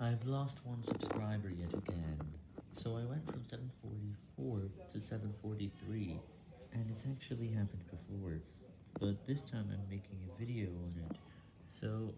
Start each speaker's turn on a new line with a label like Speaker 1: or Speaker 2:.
Speaker 1: I've lost one subscriber yet again, so I went from 744 to 743, and it's actually happened before, but this time I'm making a video on it, so